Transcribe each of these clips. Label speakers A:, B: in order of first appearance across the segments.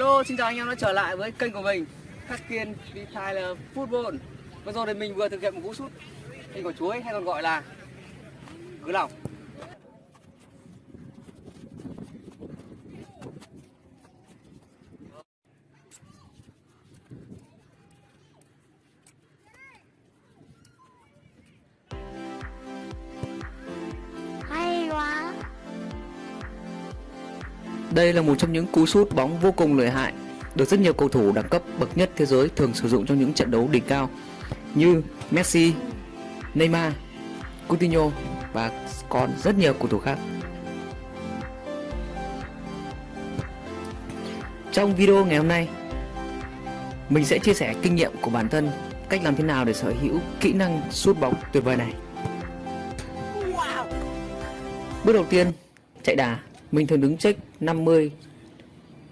A: Hello, xin chào anh em đã trở lại với kênh của mình Khắc Kiên Retailer Football. Vừa rồi thì mình vừa thực hiện một cú sút hình quả chuối hay còn gọi là cứ lòng.
B: Đây là một trong những cú sút bóng vô cùng lợi hại, được rất nhiều cầu thủ đẳng cấp bậc nhất thế giới thường sử dụng trong những trận đấu đỉnh cao như Messi, Neymar, Coutinho và còn rất nhiều cầu thủ khác. Trong video ngày hôm nay, mình sẽ chia sẻ kinh nghiệm của bản thân cách làm thế nào để sở hữu kỹ năng sút bóng tuyệt vời này. Bước đầu tiên, chạy đà. Mình thường đứng check 50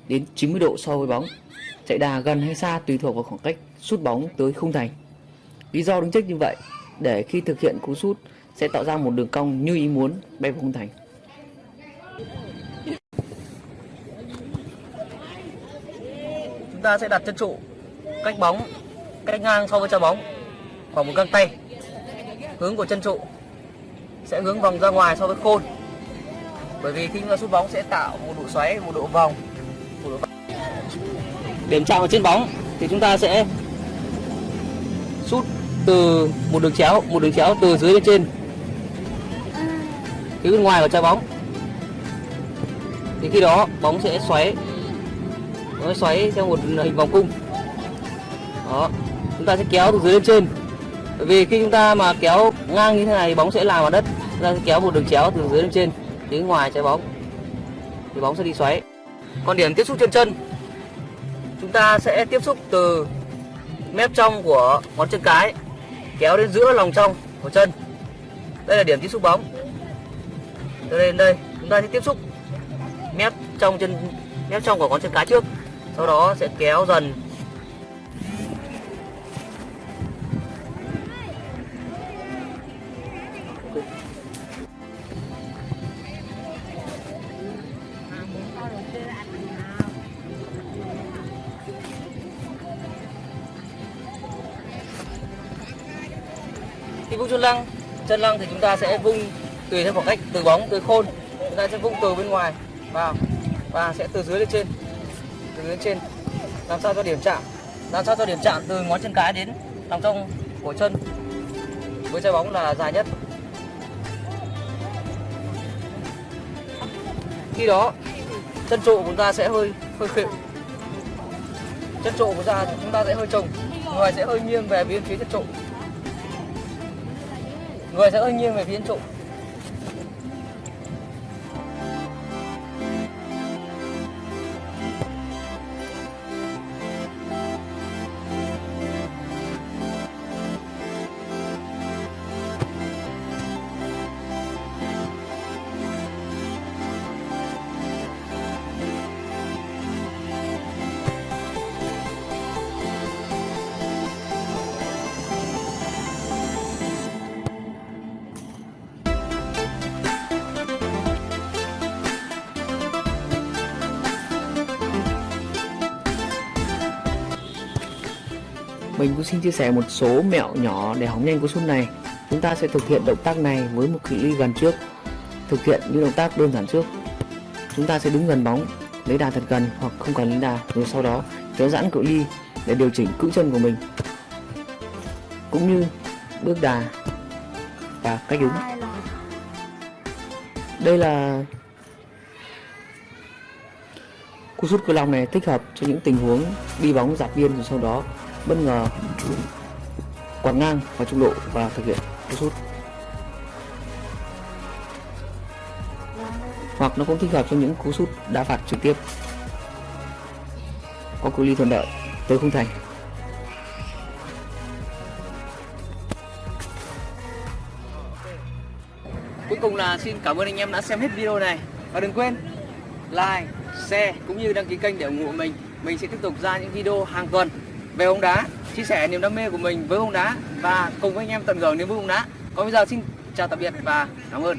B: đến 90 độ so với bóng. Chạy đà gần hay xa tùy thuộc vào khoảng cách sút bóng tới khung thành. Lý do đứng check như vậy, để khi thực hiện cú sút sẽ tạo ra một đường cong như ý muốn bay vào khung thành.
A: Chúng ta sẽ đặt chân trụ cách bóng, cách ngang so với trái bóng khoảng một găng tay hướng của chân trụ sẽ hướng vòng ra ngoài so với khôn bởi vì khi chúng ta sút bóng sẽ tạo một độ xoáy, một độ vòng. Một độ điểm chạm ở trên bóng thì chúng ta sẽ sút từ một đường chéo, một đường chéo từ dưới lên trên. Phía bên ngoài của trái bóng. Thì khi đó bóng sẽ xoáy nó xoáy theo một hình vòng cung. Đó, chúng ta sẽ kéo từ dưới lên trên. Bởi vì khi chúng ta mà kéo ngang như thế này bóng sẽ làm vào đất. Chúng ta sẽ kéo một đường chéo từ dưới lên trên đến ngoài trái bóng. Thì bóng sẽ đi xoáy. Còn điểm tiếp xúc trên chân. Chúng ta sẽ tiếp xúc từ mép trong của ngón chân cái, kéo đến giữa lòng trong của chân. Đây là điểm tiếp xúc bóng. Từ đây đến đây. Chúng ta sẽ tiếp xúc mép trong chân, mép trong của ngón chân cái trước. Sau đó sẽ kéo dần. Khi vung chân lăng chân lăng thì chúng ta sẽ vung tùy theo khoảng cách từ bóng tới khôn chúng ta sẽ vung từ bên ngoài vào và sẽ từ dưới lên trên từ dưới lên trên làm sao cho điểm chạm làm sao cho điểm chạm từ ngón chân cái đến lòng trong của chân. Với trái bóng là dài nhất. Khi đó chân trụ của chúng ta sẽ hơi hơi khịu. Chân trụ của chúng ta chúng ta sẽ hơi trồng, người sẽ hơi nghiêng về bên phía chân trụ người sẽ hơi nghiêng về phía chân trụ.
B: Mình cũng xin chia sẻ một số mẹo nhỏ để hóng nhanh cú sút này. Chúng ta sẽ thực hiện động tác này với một cự ly gần trước. Thực hiện những động tác đơn giản trước. Chúng ta sẽ đứng gần bóng, lấy đà thật gần hoặc không cần lấy đà, rồi sau đó kéo giãn cự ly để điều chỉnh cữ chân của mình. Cũng như bước đà và cách đứng. Đây là cú sút cơ long này thích hợp cho những tình huống đi bóng dạt biên rồi sau đó bất ngờ quạt ngang vào trung lộ và thực hiện cú sút. Hoặc nó cũng thích hợp cho những cú sút đá phạt trực tiếp. Có cự ly thuận lợi tới khung thành.
A: Cuối cùng là xin cảm ơn anh em đã xem hết video này. Và đừng quên like, share cũng như đăng ký kênh để ủng hộ mình. Mình sẽ tiếp tục ra những video hàng tuần về bóng đá, Chia sẻ niềm đam mê của mình với bóng đá Và cùng với anh em tận hưởng niềm vui bóng đá. Còn bây giờ xin chào tạm biệt và cảm ơn.